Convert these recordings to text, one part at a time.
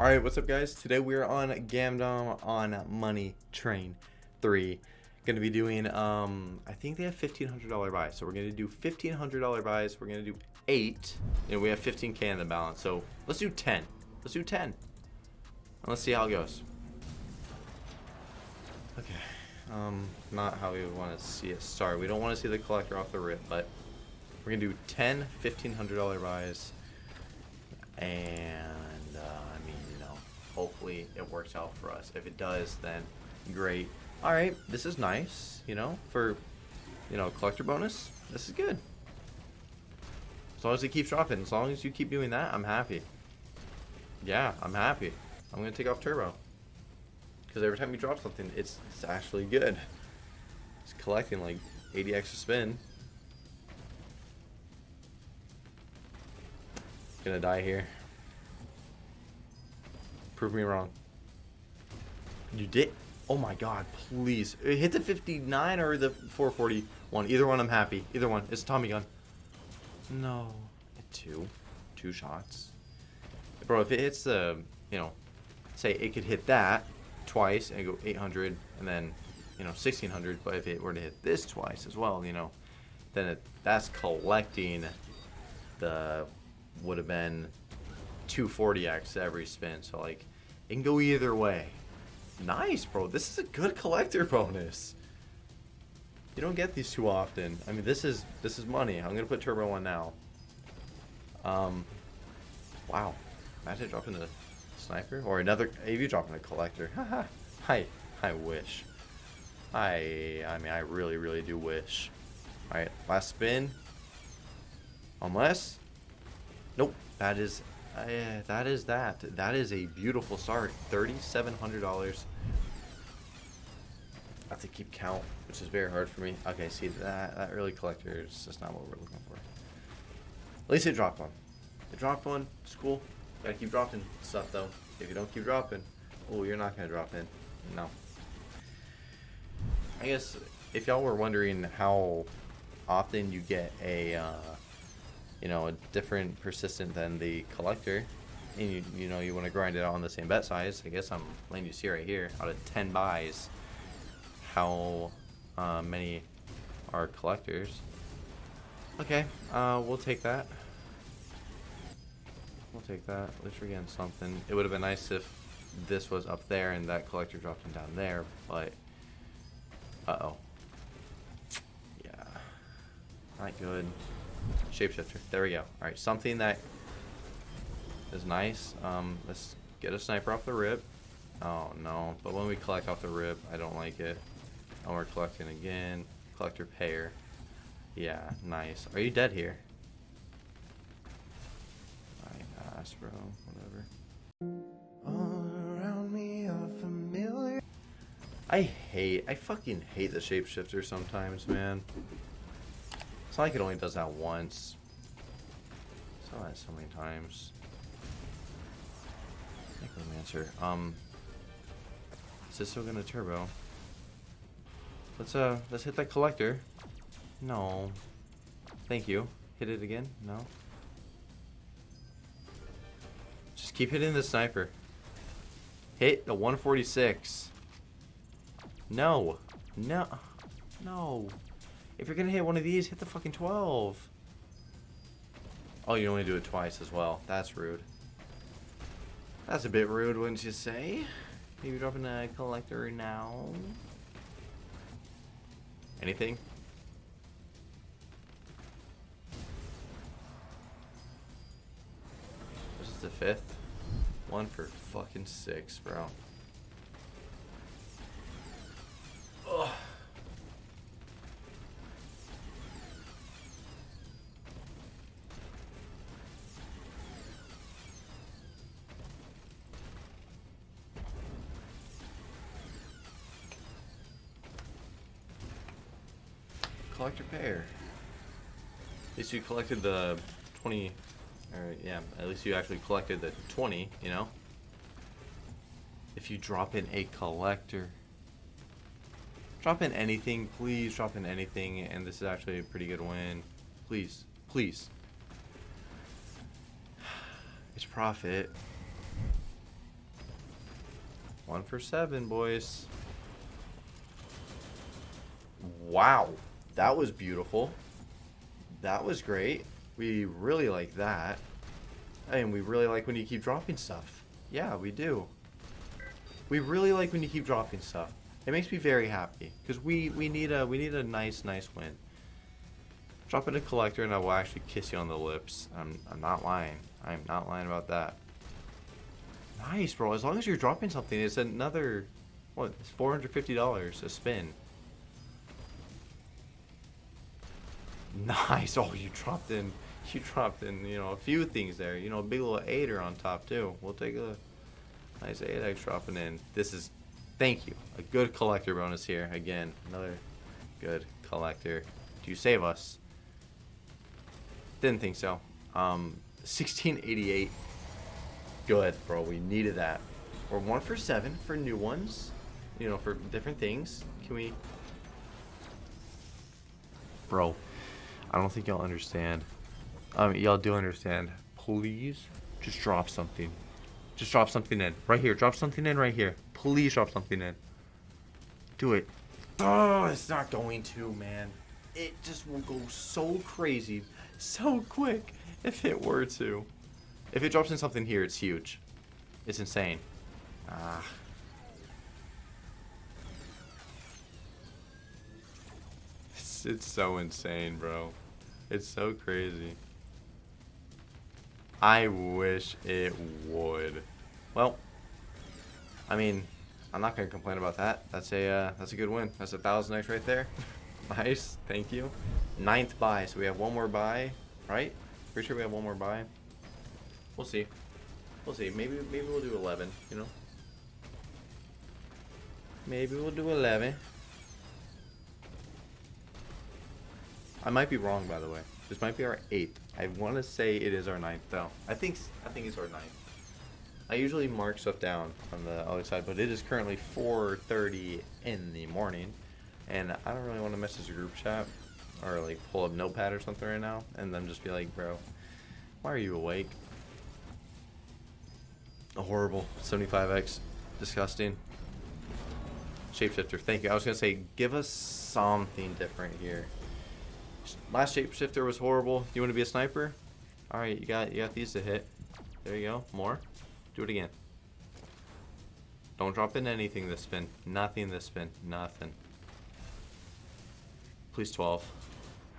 Alright, what's up guys? Today we're on Gamdom on Money Train 3. Gonna be doing, um, I think they have $1,500 buys. So we're gonna do $1,500 buys. We're gonna do 8. and we have 15k in the balance. So let's do 10. Let's do 10. And let's see how it goes. Okay. Um, not how we want to see it start. We don't want to see the collector off the rip, but we're gonna do 10 $1,500 buys. And, hopefully it works out for us. If it does, then great. Alright, this is nice, you know, for, you know, collector bonus. This is good. As long as it keeps dropping, as long as you keep doing that, I'm happy. Yeah, I'm happy. I'm going to take off turbo. Because every time you drop something, it's, it's actually good. It's collecting like 80 extra spin. Gonna die here. Prove me wrong. You did? Oh my god, please. Hit the 59 or the 441. Either one I'm happy. Either one. It's Tommy gun. No. Two. Two shots. Bro, if it hits the, you know, say it could hit that twice and go 800 and then, you know, 1600. But if it were to hit this twice as well, you know, then it, that's collecting the, would have been 240x every spin. So like, it can go either way. Nice, bro. This is a good collector bonus. You don't get these too often. I mean, this is this is money. I'm gonna put turbo on now. Um, wow. Imagine dropping a sniper or another AV dropping a collector. I I wish. I I mean I really really do wish. All right, last spin. Unless, nope. That is uh, that is that. That is a beautiful start. $3,700. I have to keep count, which is very hard for me. Okay, see, that, that early collector is just not what we're looking for. At least it dropped one. It dropped one. It's cool. Gotta keep dropping stuff, though. If you don't keep dropping, oh, you're not gonna drop in. No. I guess if y'all were wondering how often you get a uh, you know, a different persistent than the collector, and you, you know, you want to grind it out on the same bet size, I guess I'm letting you see right here, out of 10 buys, how uh, many are collectors. Okay, uh, we'll take that. We'll take that. At least we're getting something. It would have been nice if this was up there and that collector dropped him down there, but... Uh-oh. Yeah. Not good. Shapeshifter. There we go. Alright, something that is nice. Um, let's get a sniper off the rib. Oh, no. But when we collect off the rib, I don't like it. And we're collecting again. Collector payer. Yeah, nice. Are you dead here? Pass, bro. Whatever. I hate, I fucking hate the shapeshifter sometimes, man. It's not like it only does that once. Saw that so many times. Necromancer. Um Is this still gonna turbo? Let's uh let's hit that collector. No. Thank you. Hit it again? No. Just keep hitting the sniper. Hit the 146. No. No. No. If you're gonna hit one of these, hit the fucking 12. Oh, you only do it twice as well. That's rude. That's a bit rude, wouldn't you say? Maybe dropping a collector now. Anything? This is the fifth. One for fucking six, bro. Collector pair. At least you collected the 20, or yeah, at least you actually collected the 20, you know? If you drop in a collector, drop in anything, please drop in anything, and this is actually a pretty good win. Please, please. It's profit. One for seven, boys. Wow. That was beautiful. That was great. We really like that. And we really like when you keep dropping stuff. Yeah, we do. We really like when you keep dropping stuff. It makes me very happy because we we need a we need a nice nice win. Drop in a collector and I will actually kiss you on the lips. I'm I'm not lying. I'm not lying about that. Nice, bro. As long as you're dropping something, it's another what? It's four hundred fifty dollars a spin. Nice. Oh, you dropped in. You dropped in. You know a few things there. You know, a big little eighter on top too. We'll take a nice eight X dropping in. This is Thank you. A good collector bonus here. Again, another good collector. Do you save us? Didn't think so. Um, 1688. Good, bro. We needed that. We're one for seven for new ones. You know, for different things. Can we... Bro, I don't think y'all understand. Um, y'all do understand. Please, just drop something. Just drop something in. Right here. Drop something in right here. Please drop something in. Do it. Oh, it's not going to, man. It just will go so crazy, so quick, if it were to. If it drops in something here, it's huge. It's insane. Ah. It's, it's so insane, bro. It's so crazy. I wish it would. Well, I mean, I'm not gonna complain about that. That's a uh, that's a good win. That's a thousand X right there. nice, thank you. Ninth buy, so we have one more buy, right? Pretty sure we have one more buy. We'll see. We'll see. Maybe maybe we'll do 11. You know. Maybe we'll do 11. I might be wrong, by the way. This might be our eighth. I want to say it is our ninth, though. I think I think it's our ninth. I usually mark stuff down on the other side, but it is currently 4.30 in the morning, and I don't really want to message a group chat or like pull up notepad or something right now and then just be like, bro, why are you awake? A horrible 75x, disgusting. Shapeshifter, thank you. I was gonna say, give us something different here. Last shapeshifter was horrible. You want to be a sniper? All right, you got you got these to hit. There you go. More. Do it again. Don't drop in anything this spin. Nothing this spin. Nothing. Please 12.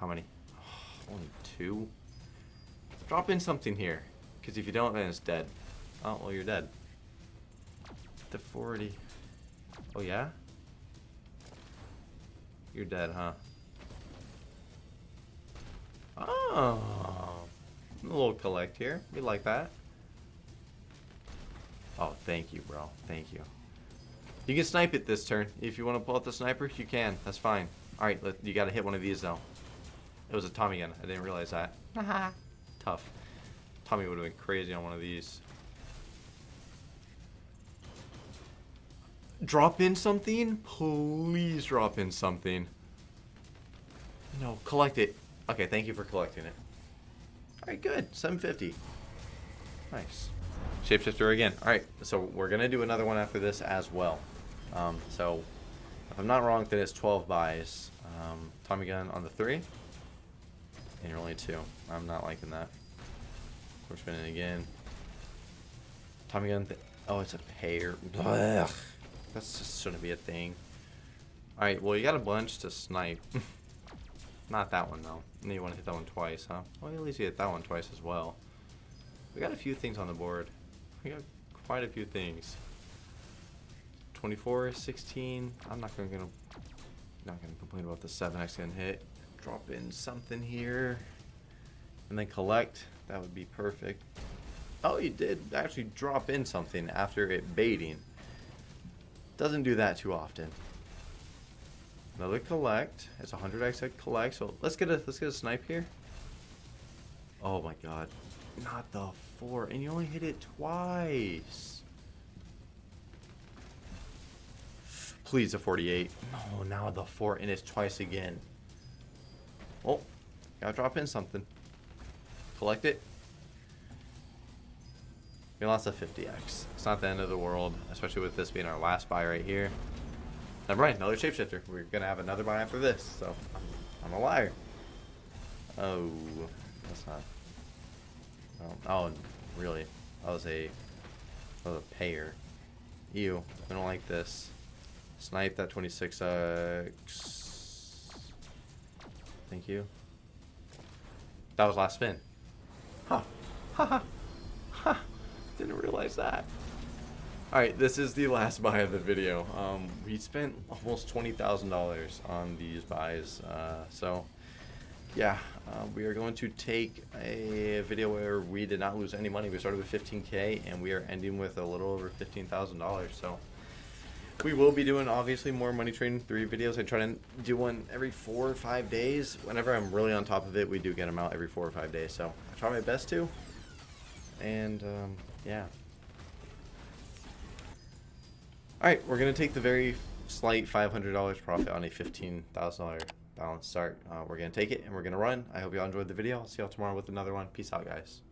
How many? Oh, only two? Drop in something here. Because if you don't, then it's dead. Oh, well, you're dead. The 40. Oh, yeah? You're dead, huh? Oh. A little collect here. We like that. Oh, thank you, bro. Thank you. You can snipe it this turn. If you want to pull out the sniper, you can. That's fine. Alright, you got to hit one of these, though. It was a Tommy gun. I didn't realize that. Tough. Tommy would have been crazy on one of these. Drop in something? Please drop in something. No, collect it. Okay, thank you for collecting it. Alright, good. 750. Nice. Shapeshifter again. Alright, so we're going to do another one after this as well. Um, so, if I'm not wrong, then it's 12 buys. Um, Tommy gun on the 3. And you're only 2. I'm not liking that. We're spinning again. Tommy gun. oh, it's a pair. Ugh. That's just shouldn't be a thing. Alright, well, you got a bunch to snipe. not that one, though. You want to hit that one twice, huh? Well, at least you hit that one twice as well. We got a few things on the board. We got quite a few things. 24, 16. I'm not gonna, gonna not gonna complain about the 7x getting hit. Drop in something here. And then collect. That would be perfect. Oh, you did actually drop in something after it baiting. Doesn't do that too often. Another collect. It's 100x collect. So let's get a let's get a snipe here. Oh my god. Not the four, and you only hit it twice. Please, a 48. No, now the four, and it's twice again. Oh, gotta drop in something. Collect it. We lost a 50x. It's not the end of the world, especially with this being our last buy right here. Never mind, another shapeshifter. We're gonna have another buy after this, so I'm, a liar. Oh, that's not. Oh, oh, really? That was a, was a payer. Ew, I don't like this. Snipe that 26x. Thank you. That was last spin. Huh. Ha ha. Ha. Didn't realize that. Alright, this is the last buy of the video. Um, we spent almost $20,000 on these buys. Uh, so, yeah, uh, we are going to take a video where we did not lose any money. We started with 15K and we are ending with a little over $15,000. So, we will be doing obviously more Money Train three videos. I try to do one every four or five days. Whenever I'm really on top of it, we do get them out every four or five days. So I try my best to. And um, yeah. All right, we're gonna take the very slight $500 profit on a $15,000 balance start. Uh, we're gonna take it and we're gonna run. I hope y'all enjoyed the video. I'll see y'all tomorrow with another one. Peace out, guys.